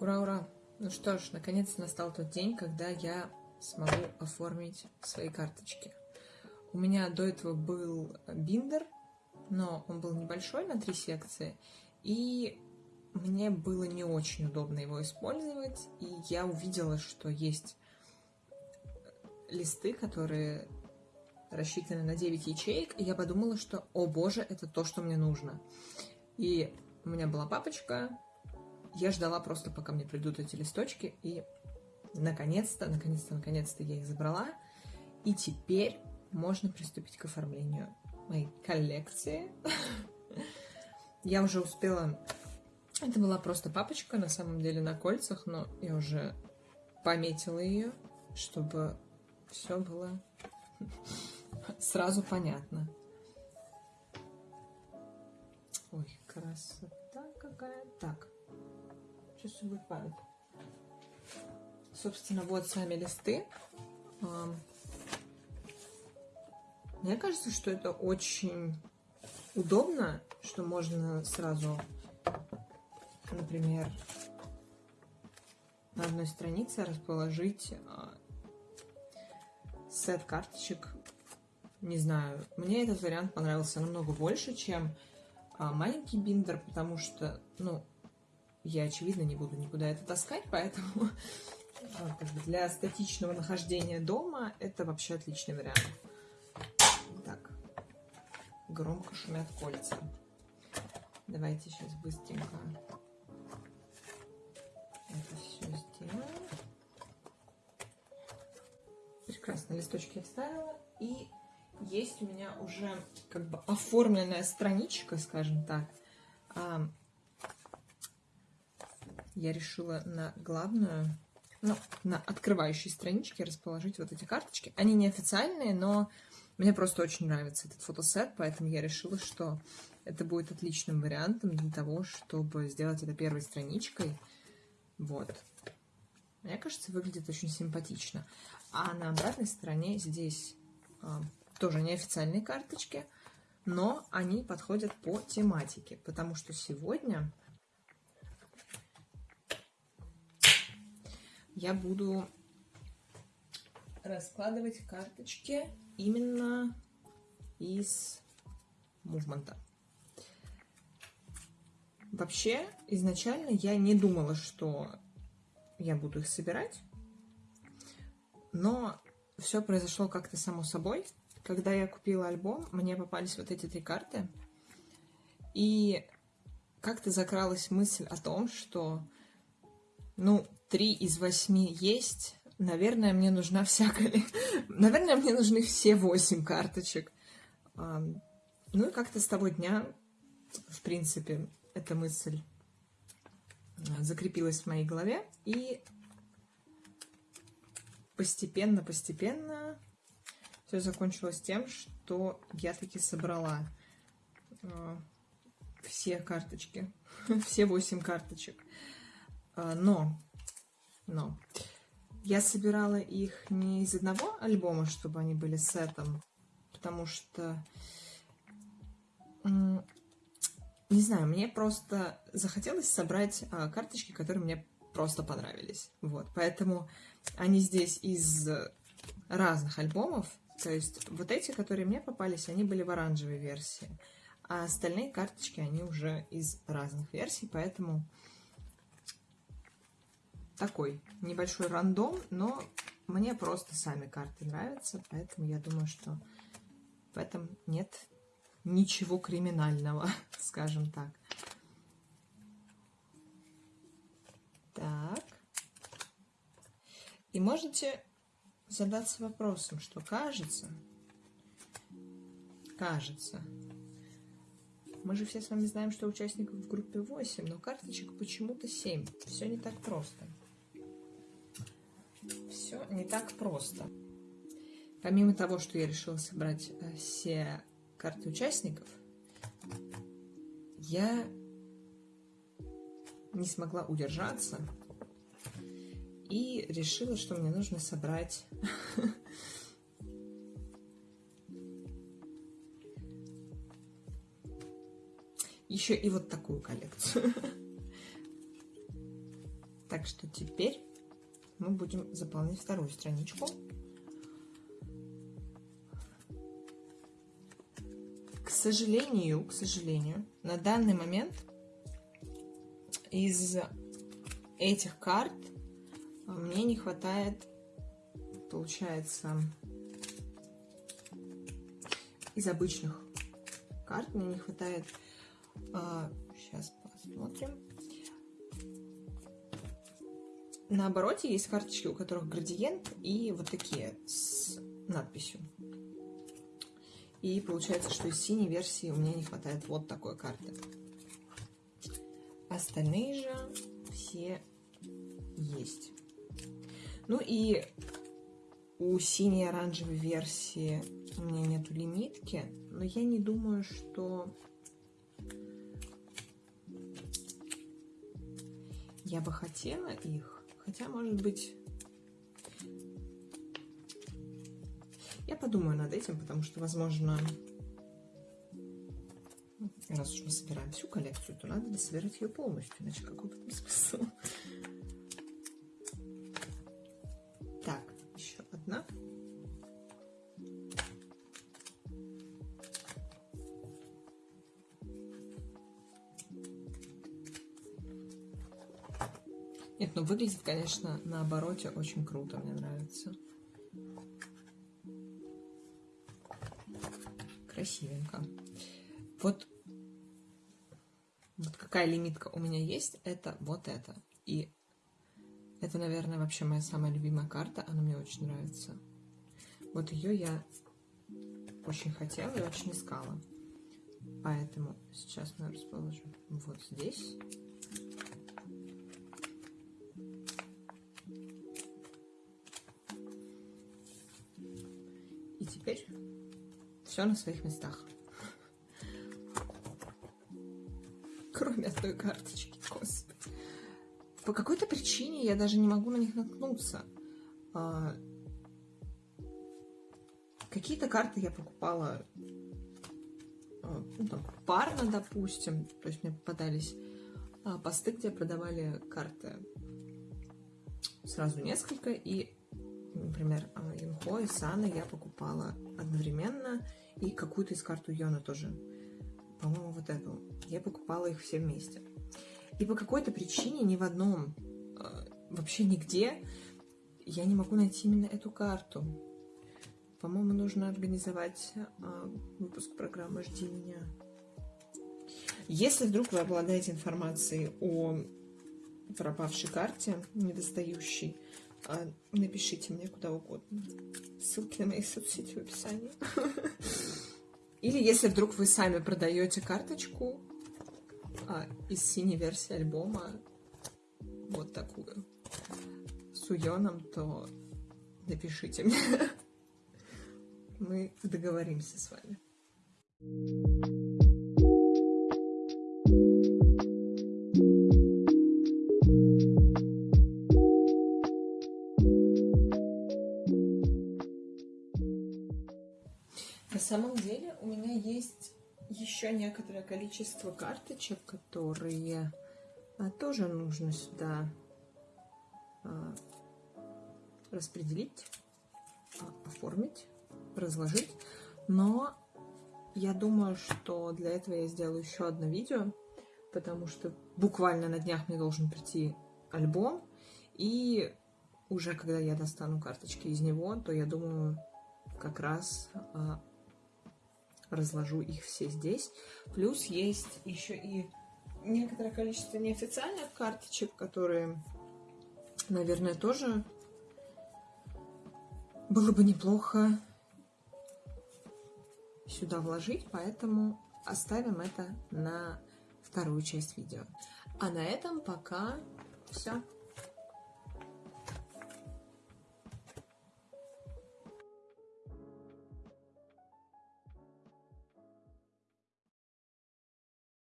Ура, ура! Ну что ж, наконец настал тот день, когда я смогу оформить свои карточки. У меня до этого был биндер, но он был небольшой на три секции, и мне было не очень удобно его использовать, и я увидела, что есть листы, которые рассчитаны на 9 ячеек, и я подумала, что, о боже, это то, что мне нужно. И у меня была папочка, я ждала просто, пока мне придут эти листочки, и наконец-то, наконец-то, наконец-то я их забрала, и теперь можно приступить к оформлению моей коллекции. Я уже успела... Это была просто папочка, на самом деле, на кольцах, но я уже пометила ее, чтобы все было сразу понятно. Ой, красота какая. Так, будет падать. Собственно, вот сами листы. Мне кажется, что это очень удобно, что можно сразу, например, на одной странице расположить а, сет карточек. Не знаю, мне этот вариант понравился намного больше, чем а, маленький биндер, потому что, ну, я, очевидно, не буду никуда это таскать, поэтому а, для статичного нахождения дома это вообще отличный вариант громко шумят кольца. Давайте сейчас быстренько это все сделаем. Прекрасно, листочки я вставила. И есть у меня уже как бы оформленная страничка, скажем так. Я решила на главную, ну, на открывающей страничке расположить вот эти карточки. Они не официальные, но мне просто очень нравится этот фотосет, поэтому я решила, что это будет отличным вариантом для того, чтобы сделать это первой страничкой. Вот. Мне кажется, выглядит очень симпатично. А на обратной стороне здесь а, тоже неофициальные карточки, но они подходят по тематике, потому что сегодня я буду раскладывать карточки именно из мувмента. Вообще, изначально я не думала, что я буду их собирать, но все произошло как-то само собой. Когда я купила альбом, мне попались вот эти три карты, и как-то закралась мысль о том, что, ну, три из восьми есть, Наверное, мне нужна вся Наверное, мне нужны все восемь карточек. Ну и как-то с того дня, в принципе, эта мысль а, закрепилась в моей голове. И постепенно-постепенно все закончилось тем, что я таки собрала а, все карточки, все восемь карточек. А, но, но я собирала их не из одного альбома, чтобы они были сетом, потому что, не знаю, мне просто захотелось собрать а, карточки, которые мне просто понравились. Вот, поэтому они здесь из разных альбомов. То есть вот эти, которые мне попались, они были в оранжевой версии. А остальные карточки, они уже из разных версий, поэтому такой небольшой рандом, но мне просто сами карты нравятся, поэтому я думаю, что в этом нет ничего криминального, скажем так. Так. И можете задаться вопросом, что кажется, кажется, мы же все с вами знаем, что участников в группе 8, но карточек почему-то 7. Все не так просто все не так просто. Помимо того, что я решила собрать э, все карты участников, я не смогла удержаться и решила, что мне нужно собрать еще и вот такую коллекцию. Так что теперь мы будем заполнять вторую страничку. К сожалению, к сожалению, на данный момент из этих карт мне не хватает, получается, из обычных карт мне не хватает. А, сейчас посмотрим. На обороте есть карточки, у которых градиент и вот такие с надписью. И получается, что из синей версии у меня не хватает вот такой карты. Остальные же все есть. Ну и у синей оранжевой версии у меня нету лимитки, но я не думаю, что я бы хотела их. Хотя, может быть, Я подумаю над этим, потому что, возможно, раз уж мы собираем всю коллекцию, то надо собирать ее полностью, иначе какой то смысл? Так, еще одна. Нет, ну выглядит, конечно, на обороте очень круто, мне нравится. красивенько. Вот, вот какая лимитка у меня есть, это вот это. И это, наверное, вообще моя самая любимая карта. Она мне очень нравится. Вот ее я очень хотела и очень искала. Поэтому сейчас мы расположим вот здесь. Теперь все на своих местах. Кроме одной карточки, господи. По какой-то причине я даже не могу на них наткнуться. А, Какие-то карты я покупала а, ну, там, парно, допустим. То есть мне попадались а, посты, где продавали карты сразу несколько. И, например, Инхо и Сана я покупала одновременно. И какую-то из карт у Йона тоже. По-моему, вот эту. Я покупала их все вместе. И по какой-то причине ни в одном, э, вообще нигде, я не могу найти именно эту карту. По-моему, нужно организовать э, выпуск программы «Жди меня». Если вдруг вы обладаете информацией о пропавшей карте, недостающей, э, напишите мне куда угодно. Ссылки на мои соцсети в описании. Или если вдруг вы сами продаете карточку а, из синей версии альбома, вот такую, с уйоном, то напишите мне. Мы договоримся с вами. самом еще некоторое количество карточек, которые а, тоже нужно сюда а, распределить, а, оформить, разложить. Но я думаю, что для этого я сделаю еще одно видео, потому что буквально на днях мне должен прийти альбом, и уже когда я достану карточки из него, то я думаю, как раз разложу их все здесь. Плюс есть еще и некоторое количество неофициальных карточек, которые, наверное, тоже было бы неплохо сюда вложить, поэтому оставим это на вторую часть видео. А на этом пока все.